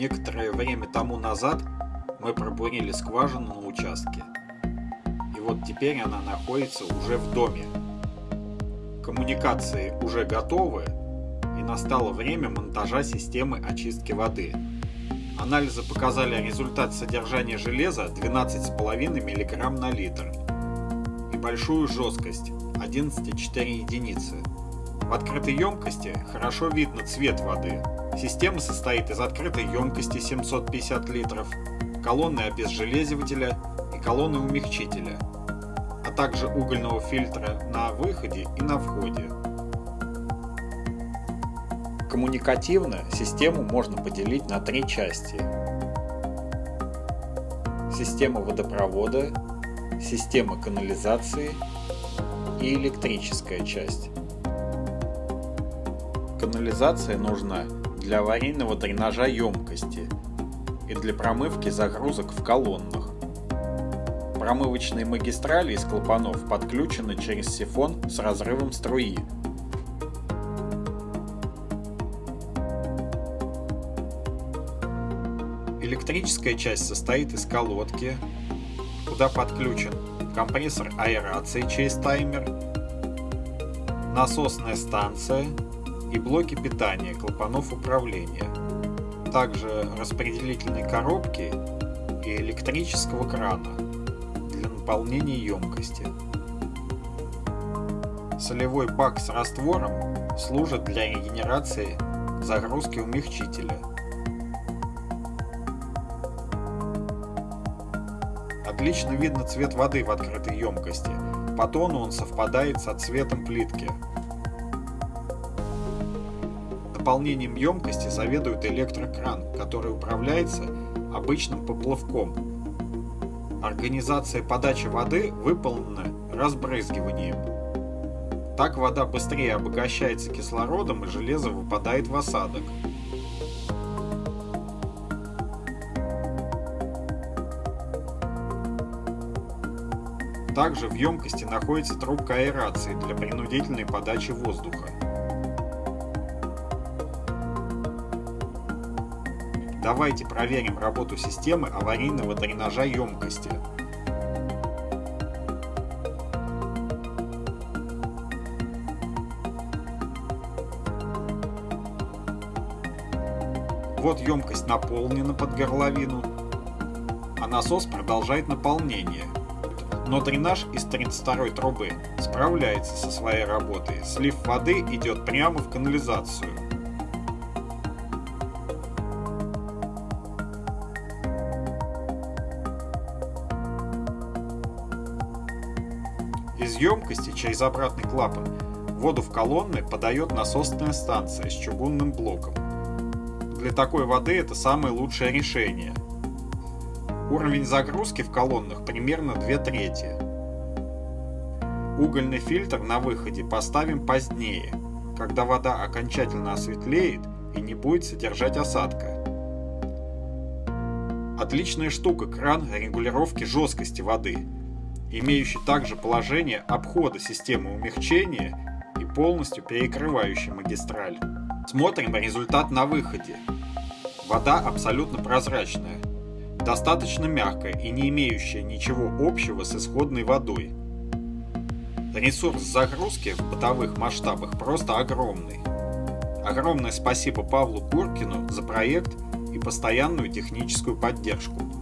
Некоторое время тому назад мы пробурили скважину на участке. И вот теперь она находится уже в доме. Коммуникации уже готовы, и настало время монтажа системы очистки воды. Анализы показали результат содержания железа 12,5 мг на литр и большую жесткость 11,4 единицы. В открытой емкости хорошо видно цвет воды. Система состоит из открытой емкости 750 литров, колонны обезжелезивателя и колонны умягчителя, а также угольного фильтра на выходе и на входе. Коммуникативно систему можно поделить на три части. Система водопровода, система канализации и электрическая часть. Канализация нужна для аварийного дренажа емкости и для промывки загрузок в колоннах. Промывочные магистрали из клапанов подключены через сифон с разрывом струи. Электрическая часть состоит из колодки, куда подключен компрессор аэрации через таймер, насосная станция и блоки питания клапанов управления, также распределительной коробки и электрического крана для наполнения емкости. Солевой бак с раствором служит для регенерации загрузки умягчителя. Отлично видно цвет воды в открытой емкости, по тону он совпадает со цветом плитки. Наполнением емкости заведует электрокран, который управляется обычным поплавком. Организация подачи воды выполнена разбрызгиванием. Так вода быстрее обогащается кислородом и железо выпадает в осадок. Также в емкости находится трубка аэрации для принудительной подачи воздуха. Давайте проверим работу системы аварийного дренажа емкости. Вот емкость наполнена под горловину, а насос продолжает наполнение. Но дренаж из 32 трубы справляется со своей работой. Слив воды идет прямо в канализацию. Из емкости через обратный клапан воду в колонны подает насосная станция с чугунным блоком. Для такой воды это самое лучшее решение. Уровень загрузки в колоннах примерно 2 трети. Угольный фильтр на выходе поставим позднее, когда вода окончательно осветлеет и не будет содержать осадка. Отличная штука кран регулировки жесткости воды – имеющий также положение обхода системы умягчения и полностью перекрывающий магистраль. Смотрим результат на выходе. Вода абсолютно прозрачная, достаточно мягкая и не имеющая ничего общего с исходной водой. Ресурс загрузки в бытовых масштабах просто огромный. Огромное спасибо Павлу Куркину за проект и постоянную техническую поддержку.